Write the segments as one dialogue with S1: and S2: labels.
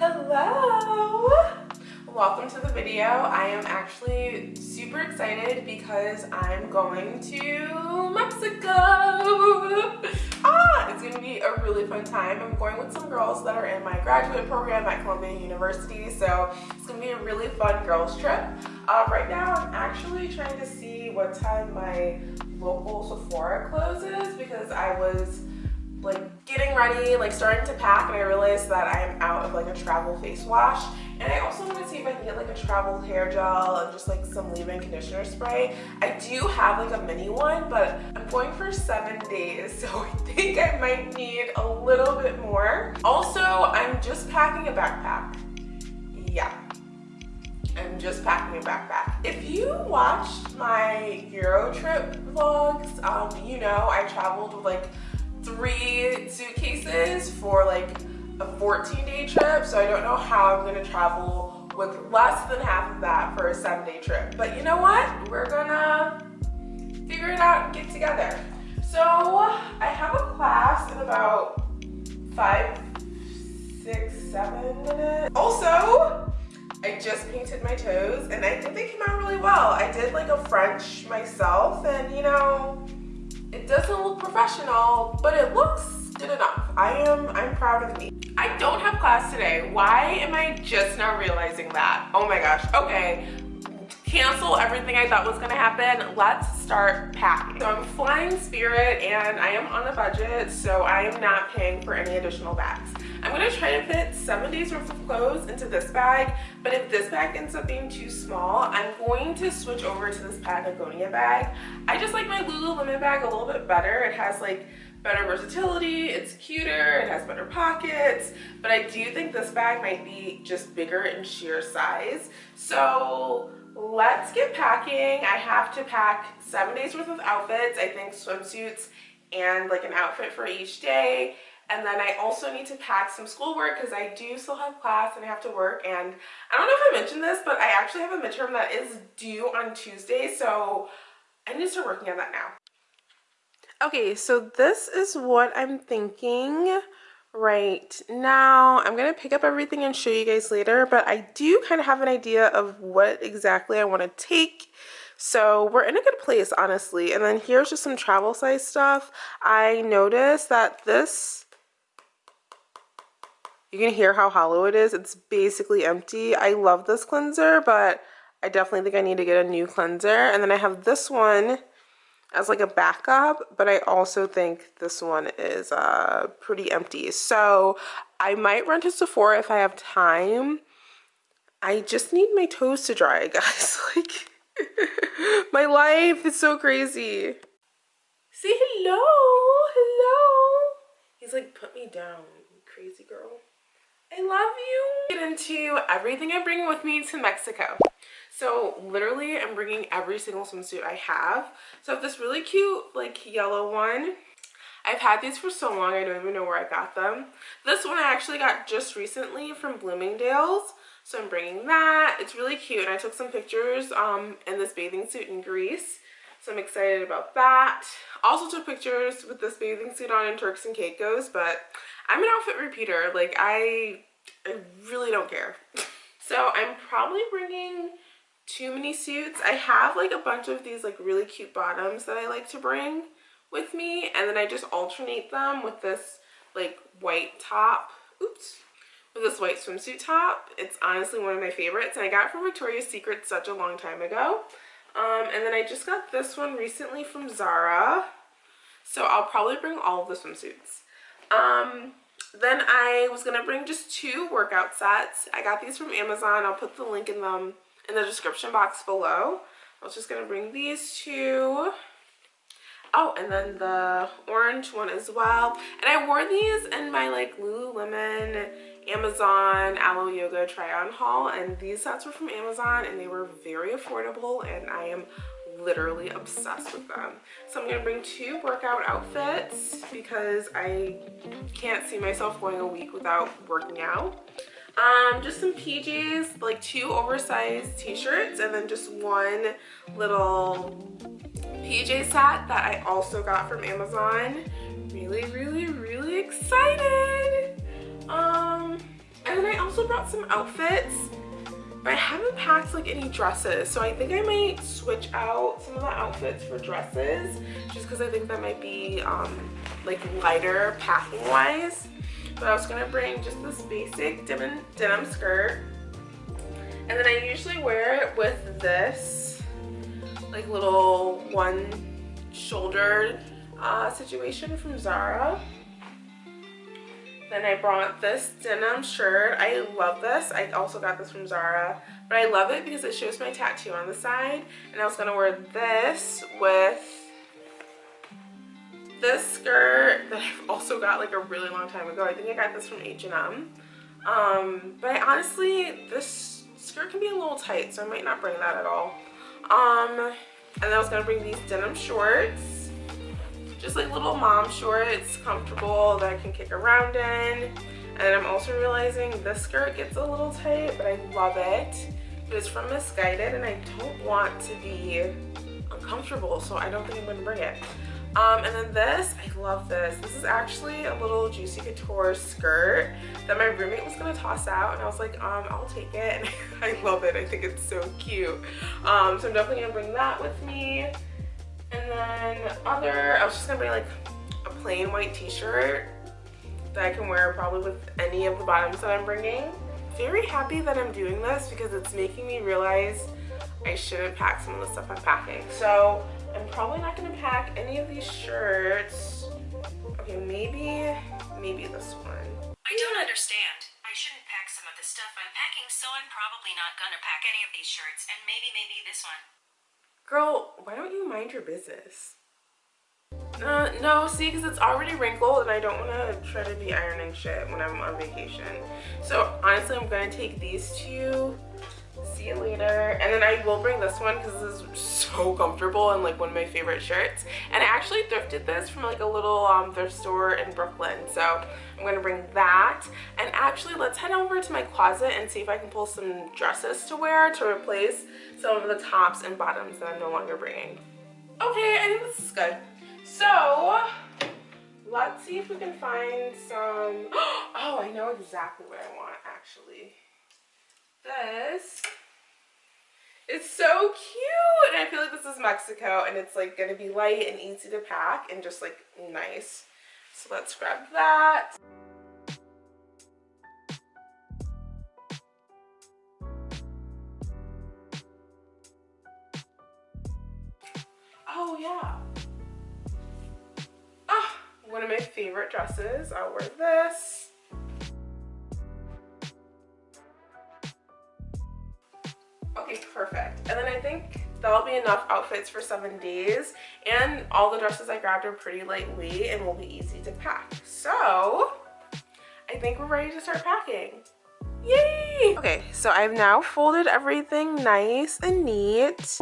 S1: Hello! Welcome to the video. I am actually super excited because I'm going to Mexico. Ah, it's gonna be a really fun time. I'm going with some girls that are in my graduate program at Columbia University, so it's gonna be a really fun girls trip. Uh, right now, I'm actually trying to see what time my local Sephora closes because I was getting ready, like starting to pack, and I realized that I am out of like a travel face wash. And I also want to see if I can get like a travel hair gel and just like some leave-in conditioner spray. I do have like a mini one, but I'm going for seven days, so I think I might need a little bit more. Also, I'm just packing a backpack. Yeah. I'm just packing a backpack. If you watched my Euro trip vlogs, um, you know I traveled with like three suitcases for like a 14 day trip. So I don't know how I'm gonna travel with less than half of that for a seven day trip. But you know what? We're gonna figure it out and get together. So I have a class in about five, six, seven minutes. Also, I just painted my toes and I think they came out really well. I did like a French myself and you know, it doesn't look professional, but it looks good enough. I am, I'm proud of me. I don't have class today. Why am I just now realizing that? Oh my gosh, okay. Cancel everything I thought was gonna happen. Let's start packing. So I'm flying Spirit and I am on a budget, so I am not paying for any additional bags. I'm gonna try to fit seven days worth of clothes into this bag, but if this bag ends up being too small, I'm going to switch over to this Patagonia bag. I just like my Lululemon bag a little bit better. It has like better versatility, it's cuter, it has better pockets, but I do think this bag might be just bigger in sheer size. So let's get packing. I have to pack seven days worth of outfits. I think swimsuits and like an outfit for each day and then I also need to pack some schoolwork because I do still have class and I have to work. And I don't know if I mentioned this, but I actually have a midterm that is due on Tuesday. So I need to start working on that now. Okay, so this is what I'm thinking right now. I'm going to pick up everything and show you guys later, but I do kind of have an idea of what exactly I want to take. So we're in a good place, honestly. And then here's just some travel size stuff. I noticed that this you can hear how hollow it is. It's basically empty. I love this cleanser, but I definitely think I need to get a new cleanser. And then I have this one as like a backup, but I also think this one is uh, pretty empty. So I might run to Sephora if I have time. I just need my toes to dry, guys. like, my life is so crazy. Say hello, hello. He's like, put me down, crazy girl. I love you. Get into everything I'm bringing with me to Mexico. So literally I'm bringing every single swimsuit I have. So I have this really cute like yellow one. I've had these for so long I don't even know where I got them. This one I actually got just recently from Bloomingdale's. So I'm bringing that. It's really cute and I took some pictures um, in this bathing suit in Greece. So I'm excited about that. Also took pictures with this bathing suit on in Turks and Caicos, but I'm an outfit repeater. Like I, I really don't care. so I'm probably bringing too many suits. I have like a bunch of these like really cute bottoms that I like to bring with me. And then I just alternate them with this like white top. Oops. With this white swimsuit top. It's honestly one of my favorites. And I got it from Victoria's Secret such a long time ago. Um, and then I just got this one recently from Zara. So I'll probably bring all of the swimsuits. Um, then I was going to bring just two workout sets. I got these from Amazon. I'll put the link in them in the description box below. I was just going to bring these two. Oh, and then the orange one as well. And I wore these in my like Lululemon Amazon Alo Yoga try on haul. And these sets were from Amazon and they were very affordable and I am literally obsessed with them. So I'm gonna bring two workout outfits because I can't see myself going a week without working out. Um, just some PJs, like two oversized t-shirts and then just one little PJ set that I also got from Amazon. Really, really, really excited. Um, and then I also brought some outfits I haven't packed like any dresses so I think I might switch out some of the outfits for dresses just because I think that might be um, like lighter packing wise but I was gonna bring just this basic denim, denim skirt. And then I usually wear it with this like little one shouldered uh, situation from Zara then I brought this denim shirt. I love this. I also got this from Zara. But I love it because it shows my tattoo on the side. And I was going to wear this with this skirt that I've also got like a really long time ago. I think I got this from H&M. Um, but honestly, this skirt can be a little tight, so I might not bring that at all. Um, and then I was going to bring these denim shorts just like little mom shorts, comfortable that I can kick around in. And I'm also realizing this skirt gets a little tight, but I love it. But it's from Missguided and I don't want to be uncomfortable, so I don't think I'm gonna bring it. Um, and then this, I love this. This is actually a little Juicy Couture skirt that my roommate was gonna toss out and I was like, um, I'll take it. And I love it, I think it's so cute. Um, so I'm definitely gonna bring that with me. And then other, I was just gonna bring like a plain white t-shirt that I can wear probably with any of the bottoms that I'm bringing. Very happy that I'm doing this because it's making me realize I shouldn't pack some of the stuff I'm packing. So I'm probably not gonna pack any of these shirts. Okay, maybe, maybe this one.
S2: I don't understand. I shouldn't pack some of the stuff I'm packing, so I'm probably not gonna pack any of these shirts, and maybe, maybe this one.
S1: Girl, why don't you mind your business? Uh, no, see, because it's already wrinkled and I don't want to try to be ironing shit when I'm on vacation. So honestly, I'm going to take these two see you later. And then i will bring this one because this is so comfortable and like one of my favorite shirts. And i actually thrifted this from like a little um, thrift store in brooklyn so i'm gonna bring that. And actually let's head over to my closet and see if i can pull some dresses to wear to replace some of the tops and bottoms that i'm no longer bringing. Okay i think this is good. So let's see if we can find some oh i know exactly what i want actually this. It's so cute! And I feel like this is Mexico and it's like gonna be light and easy to pack and just like nice. So let's grab that. Oh yeah. Ah, one of my favorite dresses. I'll wear this. Okay, perfect. And then I think that'll be enough outfits for seven days. And all the dresses I grabbed are pretty lightweight and will be easy to pack. So I think we're ready to start packing. Yay! Okay, so I've now folded everything nice and neat.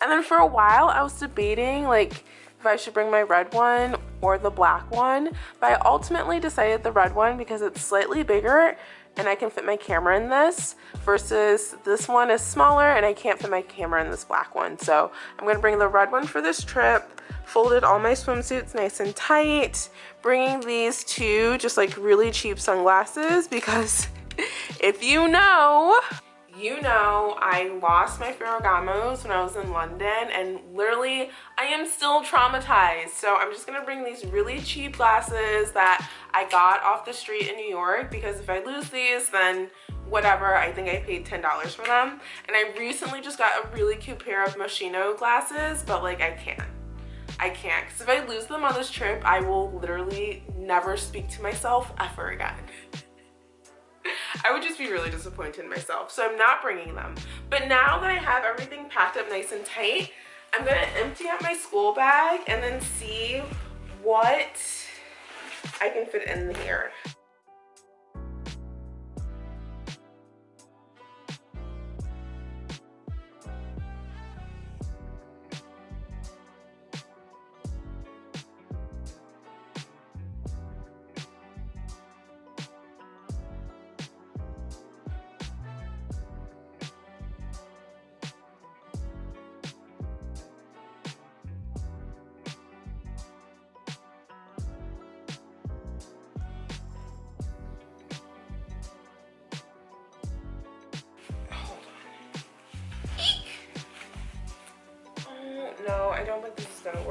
S1: And then for a while I was debating like if I should bring my red one or the black one. But I ultimately decided the red one because it's slightly bigger and I can fit my camera in this versus this one is smaller and I can't fit my camera in this black one. So I'm gonna bring the red one for this trip, folded all my swimsuits nice and tight, bringing these two just like really cheap sunglasses because if you know, you know I lost my Ferragamos when I was in London and literally I am still traumatized. So I'm just gonna bring these really cheap glasses that I got off the street in New York because if I lose these then whatever I think I paid $10 for them. And I recently just got a really cute pair of Moschino glasses but like I can't. I can't. Because if I lose them on this trip I will literally never speak to myself ever again I would just be really disappointed in myself. So I'm not bringing them. But now that I have everything packed up nice and tight, I'm gonna empty out my school bag and then see what I can fit in here.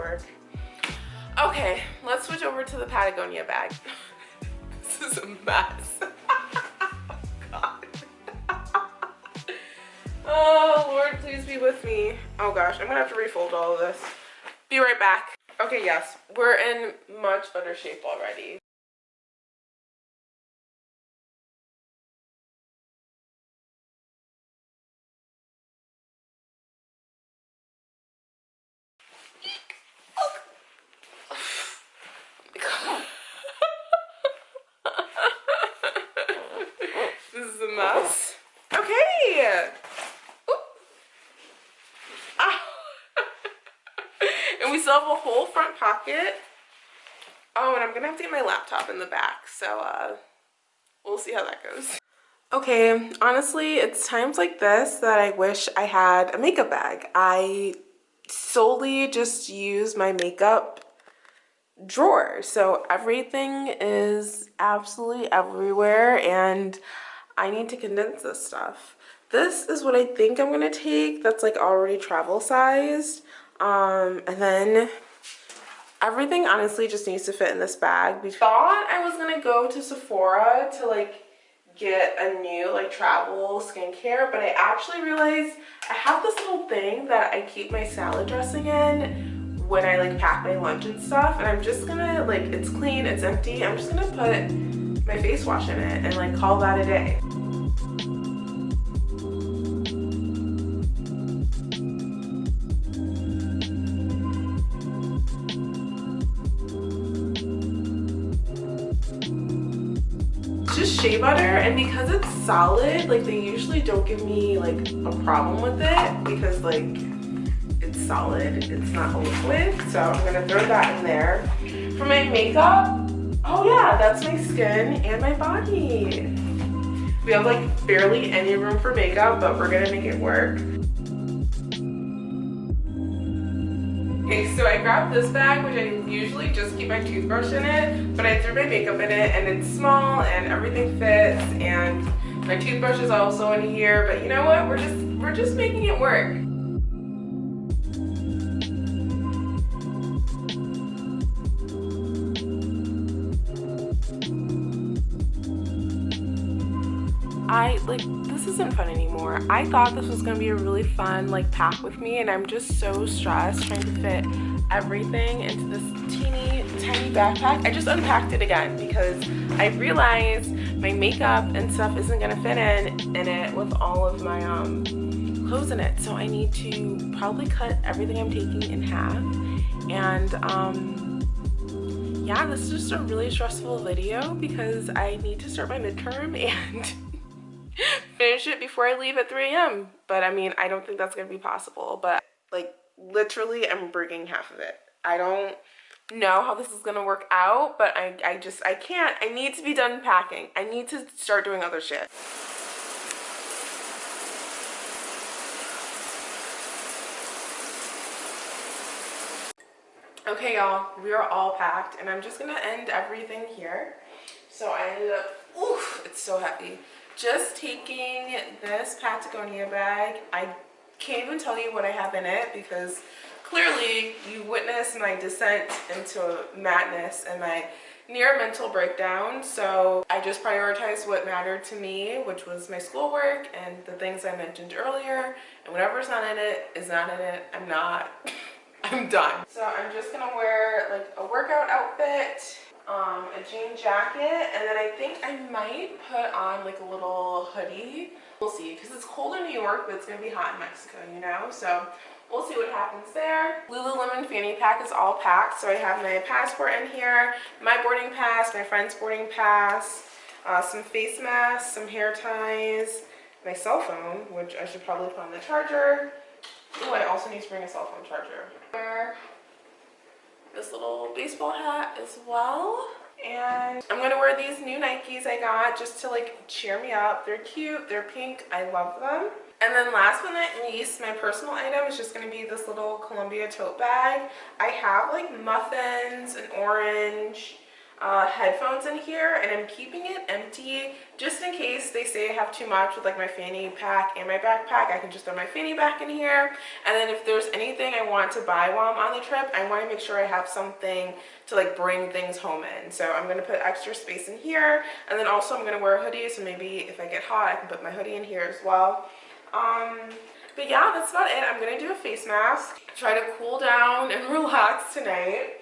S1: Work. Okay, let's switch over to the Patagonia bag. this is a mess. Oh, oh, Lord, please be with me. Oh gosh, I'm gonna have to refold all of this. Be right back. Okay, yes, we're in much better shape already. this is a mess. Okay. Ah. and we still have a whole front pocket. Oh, and I'm gonna have to get my laptop in the back, so uh, we'll see how that goes. Okay, honestly, it's times like this that I wish I had a makeup bag. I solely just use my makeup drawer. So everything is absolutely everywhere and I need to condense this stuff. This is what I think I'm gonna take that's like already travel sized. Um, and then everything honestly just needs to fit in this bag. We thought I was gonna go to Sephora to like get a new like travel skincare but I actually realized I have this little thing that I keep my salad dressing in when I like pack my lunch and stuff and I'm just gonna like it's clean it's empty I'm just gonna put my face wash in it and like call that a day. Just shea butter and because it's solid like they usually don't give me like a problem with it because like it's solid. It's not a liquid so i'm gonna throw that in there. For my makeup oh yeah that's my skin and my body we have like barely any room for makeup but we're gonna make it work Okay, so I grabbed this bag, which I usually just keep my toothbrush in it, but I threw my makeup in it and it's small and everything fits and my toothbrush is also in here, but you know what? We're just we're just making it work. I like this isn't fun anymore. I thought this was gonna be a really fun like pack with me and I'm just so stressed trying to fit everything into this teeny tiny backpack. I just unpacked it again because I realized my makeup and stuff isn't gonna fit in in it with all of my um clothes in it. So I need to probably cut everything I'm taking in half and um yeah, this is just a really stressful video because I need to start my midterm and finish it before I leave at 3 a.m. But I mean, I don't think that's gonna be possible. But like literally I'm bringing half of it. I don't know how this is gonna work out, but I, I just, I can't. I need to be done packing. I need to start doing other shit. Okay, y'all, we are all packed and I'm just gonna end everything here. So I ended up, oof, it's so heavy just taking this Patagonia bag. I can't even tell you what I have in it because clearly you witnessed my descent into madness and my near mental breakdown. So I just prioritized what mattered to me, which was my schoolwork and the things I mentioned earlier. And whatever's not in it is not in it. I'm not, I'm done. So I'm just gonna wear like a workout outfit um, a jean jacket, and then I think I might put on like a little hoodie. We'll see, because it's cold in New York, but it's going to be hot in Mexico, you know? So we'll see what happens there. Lululemon fanny pack is all packed, so I have my passport in here, my boarding pass, my friend's boarding pass, uh, some face masks, some hair ties, my cell phone, which I should probably put on the charger. Oh, I also need to bring a cell phone charger this little baseball hat as well. And I'm gonna wear these new Nikes I got just to like cheer me up. They're cute, they're pink, I love them. And then last but not least, my personal item is just gonna be this little Columbia tote bag. I have like muffins and orange, uh, headphones in here and I'm keeping it empty just in case they say I have too much with like my fanny pack and my backpack. I can just throw my fanny back in here. And then if there's anything I want to buy while I'm on the trip, I want to make sure I have something to like bring things home in. So I'm going to put extra space in here. And then also I'm going to wear a hoodie. So maybe if I get hot, I can put my hoodie in here as well. Um, but yeah, that's about it. I'm going to do a face mask, try to cool down and relax tonight.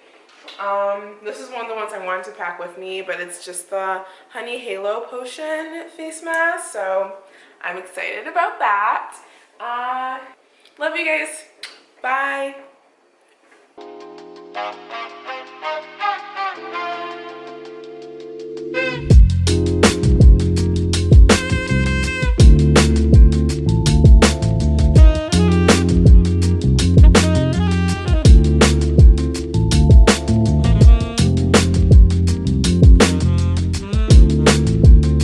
S1: Um, this is one of the ones I wanted to pack with me, but it's just the Honey Halo Potion face mask, so I'm excited about that. Uh, love you guys. Bye.